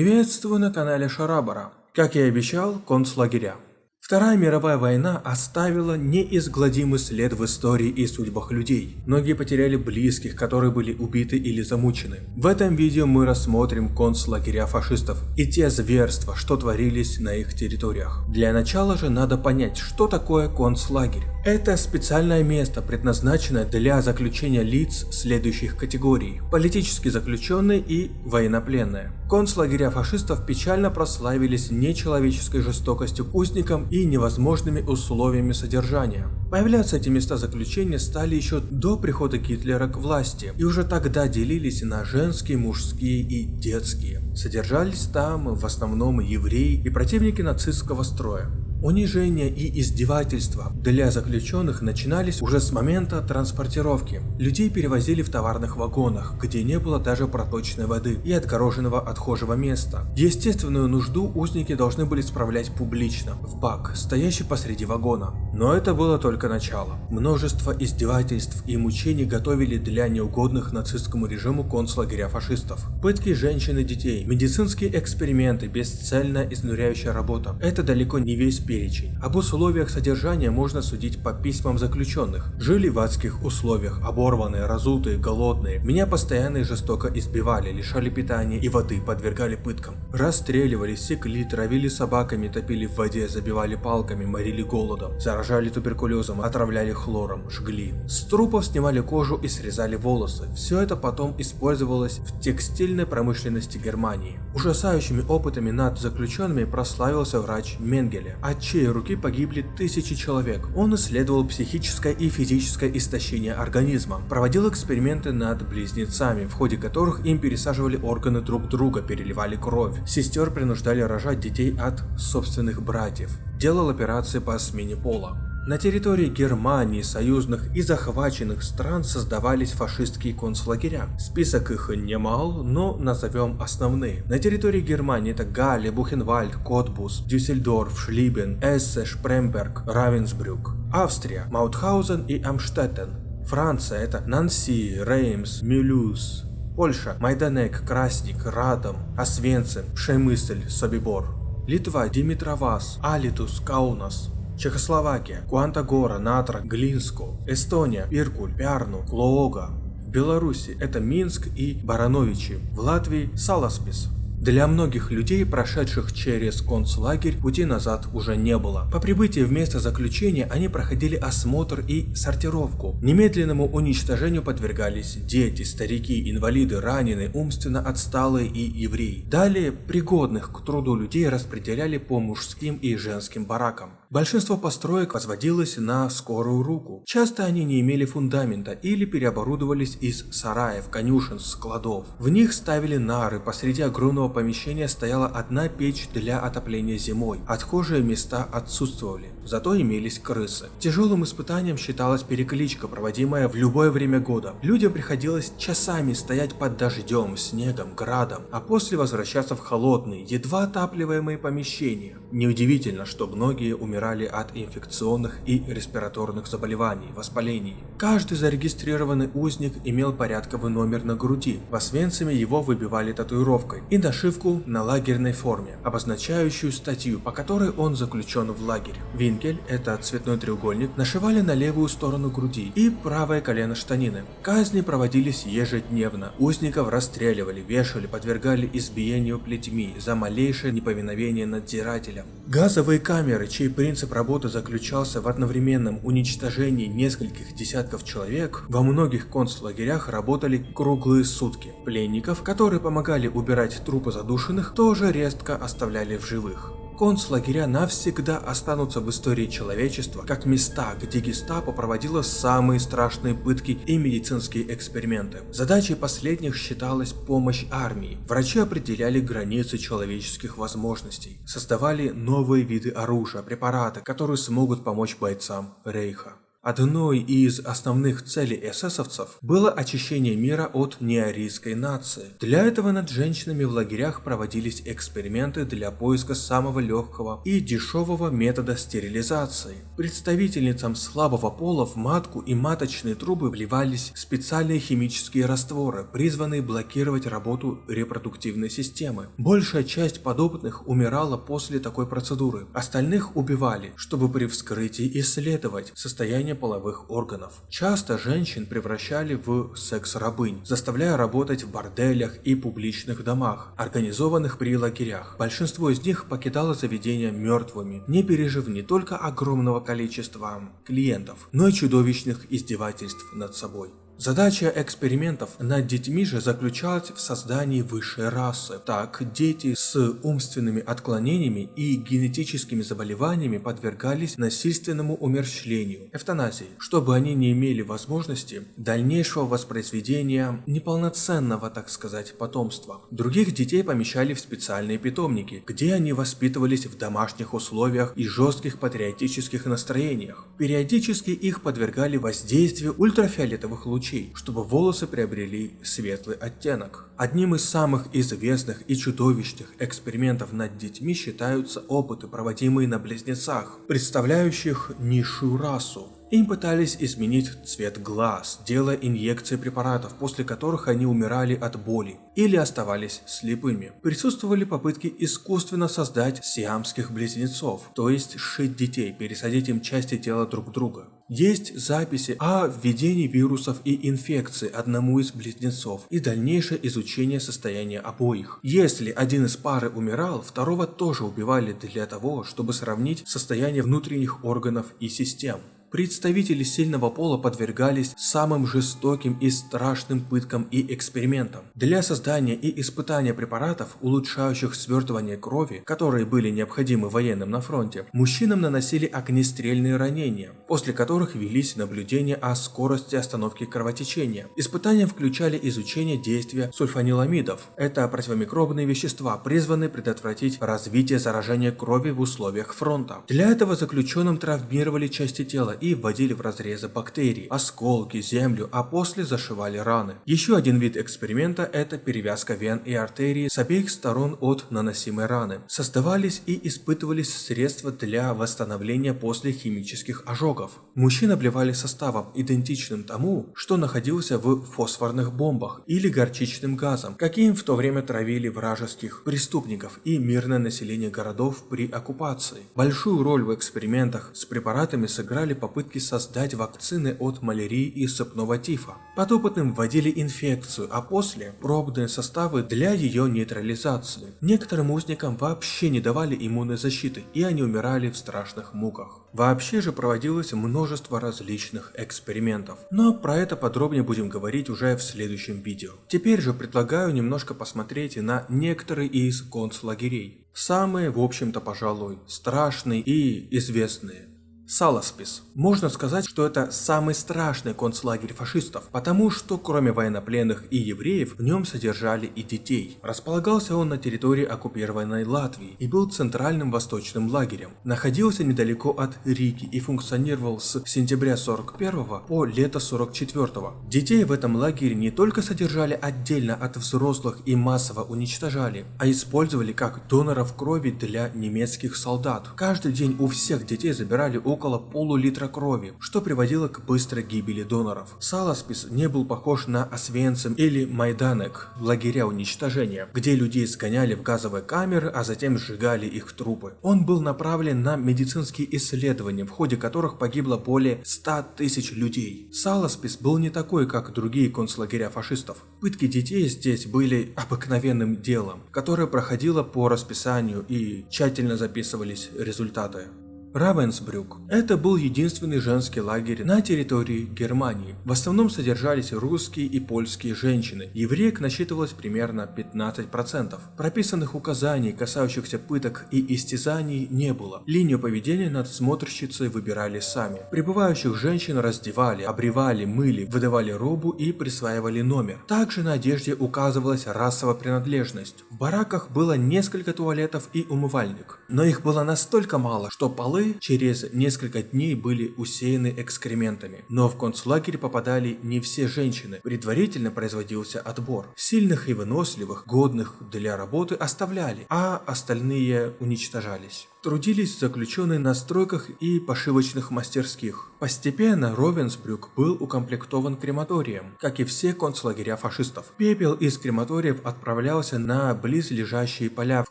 Приветствую на канале Шарабара. Как и обещал, концлагеря. Вторая мировая война оставила неизгладимый след в истории и судьбах людей. Многие потеряли близких, которые были убиты или замучены. В этом видео мы рассмотрим концлагеря фашистов и те зверства, что творились на их территориях. Для начала же надо понять, что такое концлагерь. Это специальное место, предназначенное для заключения лиц следующих категорий – политически заключенные и военнопленные. Концлагеря фашистов печально прославились нечеловеческой жестокостью к узникам и невозможными условиями содержания. Появляться эти места заключения стали еще до прихода Гитлера к власти, и уже тогда делились на женские, мужские и детские. Содержались там в основном евреи и противники нацистского строя. Унижение и издевательства для заключенных начинались уже с момента транспортировки. Людей перевозили в товарных вагонах, где не было даже проточной воды и отгороженного отхожего места. Естественную нужду узники должны были справлять публично, в бак, стоящий посреди вагона. Но это было только начало. Множество издевательств и мучений готовили для неугодных нацистскому режиму концлагеря фашистов. Пытки женщин и детей, медицинские эксперименты, бесцельная изнуряющая работа. Это далеко не весь перечень. Об условиях содержания можно судить по письмам заключенных. Жили в адских условиях, оборванные, разутые, голодные. Меня постоянно и жестоко избивали, лишали питания и воды, подвергали пыткам. Расстреливали, секли, травили собаками, топили в воде, забивали палками, морили голодом, заражали туберкулезом, отравляли хлором, жгли. С трупов снимали кожу и срезали волосы. Все это потом использовалось в текстильной промышленности Германии. Ужасающими опытами над заключенными прославился врач Менгеле, а чьей руки погибли тысячи человек. Он исследовал психическое и физическое истощение организма, проводил эксперименты над близнецами, в ходе которых им пересаживали органы друг друга, переливали кровь. Сестер принуждали рожать детей от собственных братьев. Делал операции по смене пола. На территории Германии, союзных и захваченных стран создавались фашистские концлагеря. Список их немал, но назовем основные. На территории Германии это Галле, Бухенвальд, Котбус, Дюссельдорф, Шлибен, Эссен, Шпремберг, Равенсбрюк. Австрия, Маутхаузен и Амштеттен. Франция это Нанси, Реймс, Мюлюз. Польша, Майданек, Красник, Радом, Освенцим, Шемысль, Собибор. Литва, Димитровас, Алитус, Каунас. Чехословакия, Куантагора, Натра, Глинско, Эстония, Иркуль, Пярну, Клоога. В Беларуси это Минск и Барановичи, в Латвии Саласпис. Для многих людей, прошедших через концлагерь, пути назад уже не было. По прибытии в место заключения они проходили осмотр и сортировку. Немедленному уничтожению подвергались дети, старики, инвалиды, раненые, умственно отсталые и евреи. Далее пригодных к труду людей распределяли по мужским и женским баракам. Большинство построек возводилось на скорую руку. Часто они не имели фундамента или переоборудовались из сараев, конюшен, складов. В них ставили нары, посреди огромного помещения стояла одна печь для отопления зимой. Отхожие места отсутствовали, зато имелись крысы. Тяжелым испытанием считалась перекличка, проводимая в любое время года. Людям приходилось часами стоять под дождем, снегом, градом, а после возвращаться в холодные, едва отапливаемые помещения. Неудивительно, что многие умирали умирали от инфекционных и респираторных заболеваний, воспалений. Каждый зарегистрированный узник имел порядковый номер на груди, в Освенциме его выбивали татуировкой и нашивку на лагерной форме, обозначающую статью, по которой он заключен в лагерь. Винкель, это цветной треугольник, нашивали на левую сторону груди и правое колено штанины. Казни проводились ежедневно, узников расстреливали, вешали, подвергали избиению плетьми за малейшее неповиновение надзирателям. Газовые камеры, чей принцип работы заключался в одновременном уничтожении нескольких десятков человек. Во многих концлагерях работали круглые сутки. Пленников, которые помогали убирать трупы задушенных, тоже редко оставляли в живых концлагеря навсегда останутся в истории человечества как места, где гестапо проводило самые страшные пытки и медицинские эксперименты. Задачей последних считалась помощь армии. Врачи определяли границы человеческих возможностей, создавали новые виды оружия, препараты, которые смогут помочь бойцам Рейха. Одной из основных целей эсэсовцев было очищение мира от неарийской нации. Для этого над женщинами в лагерях проводились эксперименты для поиска самого легкого и дешевого метода стерилизации. Представительницам слабого пола в матку и маточные трубы вливались специальные химические растворы, призванные блокировать работу репродуктивной системы. Большая часть подопытных умирала после такой процедуры, остальных убивали, чтобы при вскрытии исследовать состояние половых органов. Часто женщин превращали в секс-рабынь, заставляя работать в борделях и публичных домах, организованных при лагерях. Большинство из них покидало заведения мертвыми, не пережив не только огромного количества клиентов, но и чудовищных издевательств над собой. Задача экспериментов над детьми же заключалась в создании высшей расы. Так, дети с умственными отклонениями и генетическими заболеваниями подвергались насильственному умерщвлению, эвтаназии, чтобы они не имели возможности дальнейшего воспроизведения неполноценного, так сказать, потомства. Других детей помещали в специальные питомники, где они воспитывались в домашних условиях и жестких патриотических настроениях. Периодически их подвергали воздействию ультрафиолетовых лучей лучей, чтобы волосы приобрели светлый оттенок. Одним из самых известных и чудовищных экспериментов над детьми считаются опыты, проводимые на близнецах, представляющих низшую расу. Им пытались изменить цвет глаз, делая инъекции препаратов, после которых они умирали от боли или оставались слепыми. Присутствовали попытки искусственно создать сиамских близнецов, то есть сшить детей, пересадить им части тела друг друга. Есть записи о введении вирусов и инфекций одному из близнецов и дальнейшее изучение состояния обоих. Если один из пары умирал, второго тоже убивали для того, чтобы сравнить состояние внутренних органов и систем. Представители сильного пола подвергались самым жестоким и страшным пыткам и экспериментам. Для создания и испытания препаратов, улучшающих свертывание крови, которые были необходимы военным на фронте, мужчинам наносили огнестрельные ранения, после которых велись наблюдения о скорости остановки кровотечения. Испытания включали изучение действия сульфаниламидов. Это противомикробные вещества, призванные предотвратить развитие заражения крови в условиях фронта. Для этого заключенным травмировали части тела и вводили в разрезы бактерий, осколки, землю, а после зашивали раны. Еще один вид эксперимента – это перевязка вен и артерий с обеих сторон от наносимой раны. Создавались и испытывались средства для восстановления после химических ожогов. Мужчин обливали составом, идентичным тому, что находился в фосфорных бомбах или горчичным газом, каким в то время травили вражеских преступников и мирное население городов при оккупации. Большую роль в экспериментах с препаратами сыграли по попытки создать вакцины от малярии и сыпного тифа. Подопытным вводили инфекцию, а после пробные составы для ее нейтрализации. Некоторым узникам вообще не давали иммунной защиты, и они умирали в страшных муках. Вообще же проводилось множество различных экспериментов, но про это подробнее будем говорить уже в следующем видео. Теперь же предлагаю немножко посмотреть на некоторые из концлагерей. Самые, в общем-то, пожалуй, страшные и известные. Саласпис. Можно сказать, что это самый страшный концлагерь фашистов, потому что кроме военнопленных и евреев, в нем содержали и детей. Располагался он на территории оккупированной Латвии и был центральным восточным лагерем. Находился недалеко от Риги и функционировал с сентября 41 по лето 44. Детей в этом лагере не только содержали отдельно от взрослых и массово уничтожали, а использовали как доноров крови для немецких солдат. Каждый день у всех детей забирали около около полулитра крови, что приводило к быстрой гибели доноров. Саласпис не был похож на Освенцим или Майданек, лагеря уничтожения, где людей сгоняли в газовые камеры, а затем сжигали их трупы. Он был направлен на медицинские исследования, в ходе которых погибло более 100 тысяч людей. Саласпис был не такой, как другие концлагеря фашистов. Пытки детей здесь были обыкновенным делом, которое проходило по расписанию и тщательно записывались результаты. Равенсбрюк. Это был единственный женский лагерь на территории Германии. В основном содержались русские и польские женщины. Евреек насчитывалось примерно 15%. Прописанных указаний, касающихся пыток и истязаний, не было. Линию поведения надсмотрщицы выбирали сами. Прибывающих женщин раздевали, обревали, мыли, выдавали робу и присваивали номер. Также на одежде указывалась расовая принадлежность. В бараках было несколько туалетов и умывальник. Но их было настолько мало, что полы Полы через несколько дней были усеяны экскрементами. Но в концлагерь попадали не все женщины. Предварительно производился отбор. Сильных и выносливых, годных для работы оставляли, а остальные уничтожались. Трудились заключенные на стройках и пошивочных мастерских. Постепенно Ровенсбрюк был укомплектован крематорием, как и все концлагеря фашистов. Пепел из крематориев отправлялся на близлежащие поля в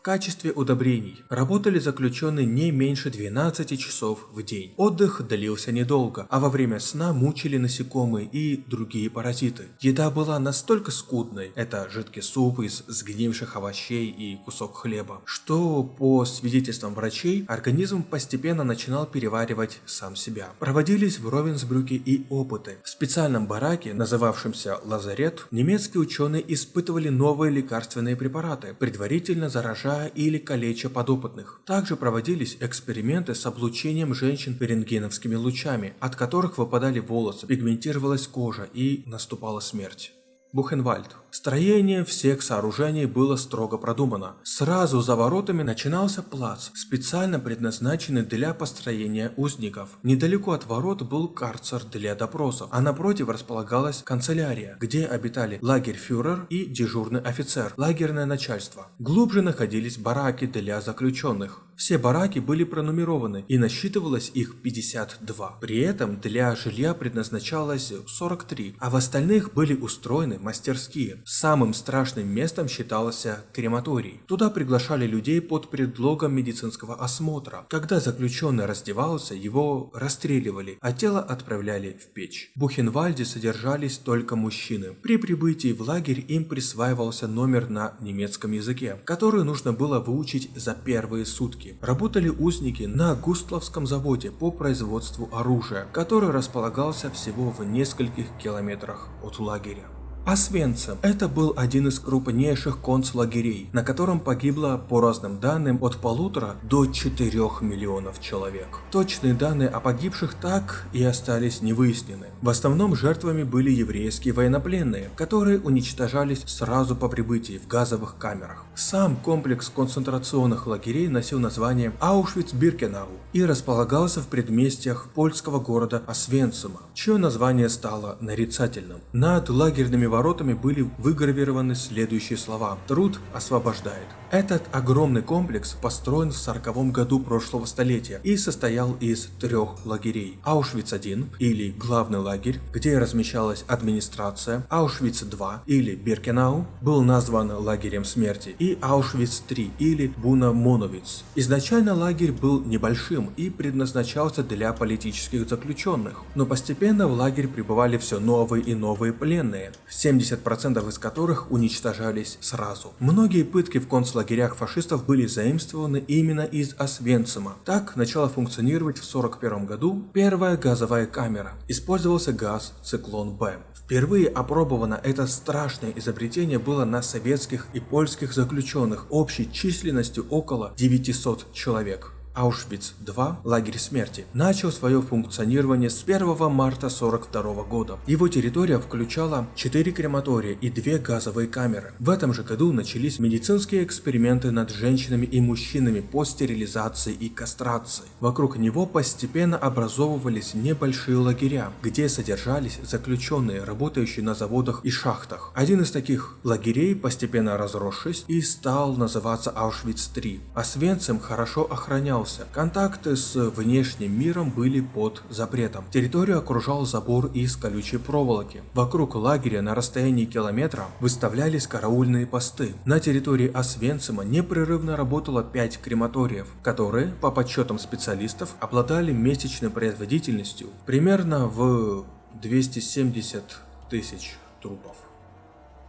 качестве удобрений. Работали заключенные не меньше 12 часов в день. Отдых длился недолго, а во время сна мучили насекомые и другие паразиты. Еда была настолько скудной, это жидкий суп из сгнивших овощей и кусок хлеба, что по свидетельствам врачей врачей, организм постепенно начинал переваривать сам себя. Проводились в Ровенсбрюке и опыты. В специальном бараке, называвшемся «Лазарет», немецкие ученые испытывали новые лекарственные препараты, предварительно заражая или калеча подопытных. Также проводились эксперименты с облучением женщин рентгеновскими лучами, от которых выпадали волосы, пигментировалась кожа и наступала смерть. Бухенвальд. Строение всех сооружений было строго продумано. Сразу за воротами начинался плац, специально предназначенный для построения узников. Недалеко от ворот был карцер для допросов, а напротив располагалась канцелярия, где обитали лагерь-фюрер и дежурный офицер, лагерное начальство. Глубже находились бараки для заключенных. Все бараки были пронумерованы и насчитывалось их 52. При этом для жилья предназначалось 43, а в остальных были устроены мастерские. Самым страшным местом считался крематорий. Туда приглашали людей под предлогом медицинского осмотра. Когда заключенный раздевался, его расстреливали, а тело отправляли в печь. В Бухенвальде содержались только мужчины. При прибытии в лагерь им присваивался номер на немецком языке, который нужно было выучить за первые сутки. Работали узники на Густловском заводе по производству оружия, который располагался всего в нескольких километрах от лагеря. Освенцим – это был один из крупнейших концлагерей, на котором погибло, по разным данным, от полутора до 4 миллионов человек. Точные данные о погибших так и остались невыяснены. В основном жертвами были еврейские военнопленные, которые уничтожались сразу по прибытии в газовых камерах. Сам комплекс концентрационных лагерей носил название Аушвиц-Биркенау и располагался в предместьях польского города Освенцима, чье название стало нарицательным. Над лагерными воротами были выгравированы следующие слова «Труд освобождает». Этот огромный комплекс построен в 40 году прошлого столетия и состоял из трех лагерей. Аушвиц-1 или главный лагерь, где размещалась администрация, Аушвиц-2 или Биркенау был назван лагерем смерти и Аушвиц-3 или Буна-Моновиц. Изначально лагерь был небольшим и предназначался для политических заключенных, но постепенно в лагерь прибывали все новые и новые пленные. 70% из которых уничтожались сразу. Многие пытки в концлагерях фашистов были заимствованы именно из Освенцима. Так начала функционировать в 1941 году первая газовая камера. Использовался газ «Циклон-Б». Впервые опробовано это страшное изобретение было на советских и польских заключенных общей численностью около 900 человек. Аушвиц-2, лагерь смерти, начал свое функционирование с 1 марта 1942 года. Его территория включала 4 крематория и 2 газовые камеры. В этом же году начались медицинские эксперименты над женщинами и мужчинами по стерилизации и кастрации. Вокруг него постепенно образовывались небольшие лагеря, где содержались заключенные, работающие на заводах и шахтах. Один из таких лагерей, постепенно разросшись, и стал называться Аушвиц-3. Освенцим хорошо охранялся менялся. Контакты с внешним миром были под запретом. Территорию окружал забор из колючей проволоки. Вокруг лагеря на расстоянии километра выставлялись караульные посты. На территории Освенцима непрерывно работало 5 крематориев, которые, по подсчетам специалистов, обладали месячной производительностью примерно в 270 тысяч трупов.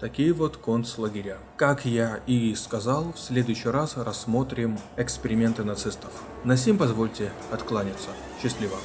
Такие вот концлагеря. Как я и сказал, в следующий раз рассмотрим эксперименты нацистов. На сим позвольте откланяться. Счастливо.